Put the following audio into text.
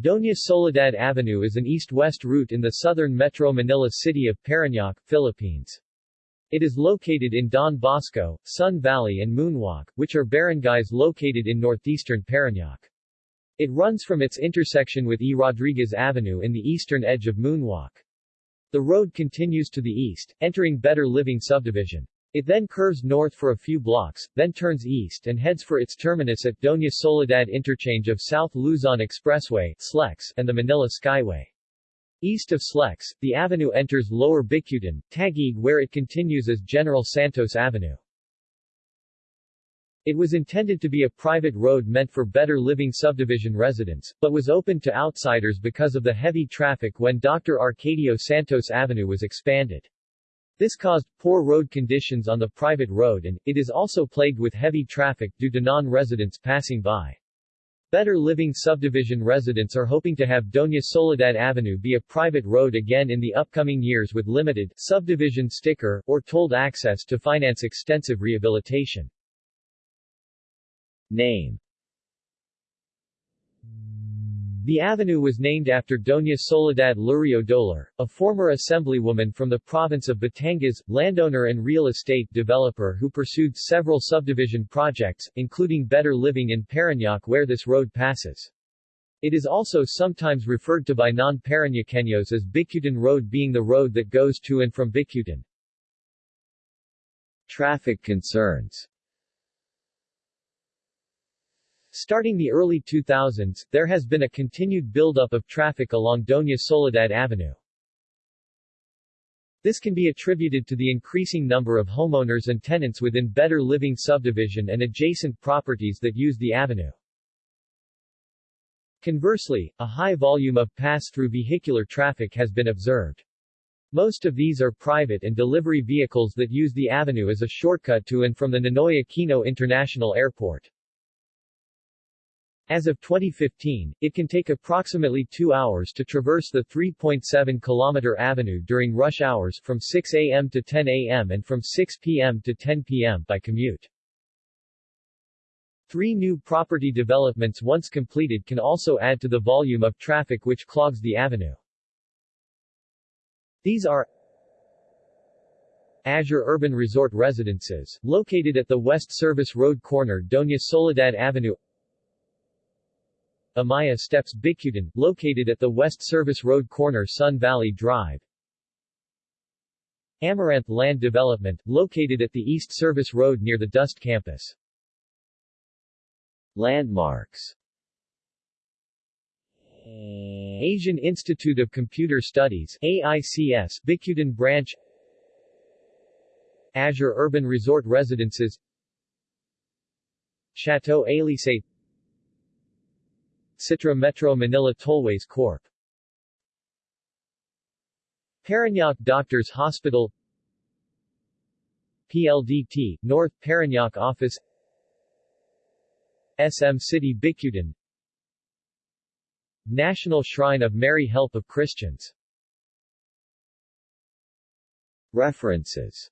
Doña Soledad Avenue is an east-west route in the southern Metro Manila city of Parañaque, Philippines. It is located in Don Bosco, Sun Valley and Moonwalk, which are barangays located in northeastern Parañaque. It runs from its intersection with E. Rodriguez Avenue in the eastern edge of Moonwalk. The road continues to the east, entering Better Living subdivision. It then curves north for a few blocks, then turns east and heads for its terminus at Doña Soledad interchange of South Luzon Expressway SLEX, and the Manila Skyway. East of SLEX, the avenue enters Lower Bicutan, Taguig where it continues as General Santos Avenue. It was intended to be a private road meant for better living subdivision residents, but was opened to outsiders because of the heavy traffic when Dr. Arcadio Santos Avenue was expanded. This caused poor road conditions on the private road and, it is also plagued with heavy traffic due to non-residents passing by. Better Living Subdivision residents are hoping to have Doña Soledad Avenue be a private road again in the upcoming years with limited subdivision sticker or tolled access to finance extensive rehabilitation. Name the avenue was named after Doña Soledad Lurio Dolar, a former assemblywoman from the province of Batangas, landowner and real estate developer who pursued several subdivision projects, including Better Living in Parañaque where this road passes. It is also sometimes referred to by non-Parañaqueños as Bicutan Road being the road that goes to and from Bicutan. Traffic concerns Starting the early 2000s, there has been a continued buildup of traffic along Doña Soledad Avenue. This can be attributed to the increasing number of homeowners and tenants within Better Living subdivision and adjacent properties that use the avenue. Conversely, a high volume of pass-through vehicular traffic has been observed. Most of these are private and delivery vehicles that use the avenue as a shortcut to and from the Ninoy Aquino International Airport. As of 2015, it can take approximately two hours to traverse the 3.7 kilometer avenue during rush hours from 6 a.m. to 10 a.m. and from 6 p.m. to 10 p.m. by commute. Three new property developments once completed can also add to the volume of traffic which clogs the avenue. These are Azure Urban Resort Residences, located at the West Service Road corner Doña Soledad Avenue Amaia Steps Bicutan, located at the West Service Road corner Sun Valley Drive. Amaranth Land Development, located at the East Service Road near the DOST Campus. Landmarks Asian Institute of Computer Studies AICS Bicutan Branch Azure Urban Resort Residences Chateau Elysée Citra Metro Manila Tollways Corp. Parañaque Doctors Hospital PLDT, North Parañaque Office SM City Bicutan National Shrine of Mary Help of Christians References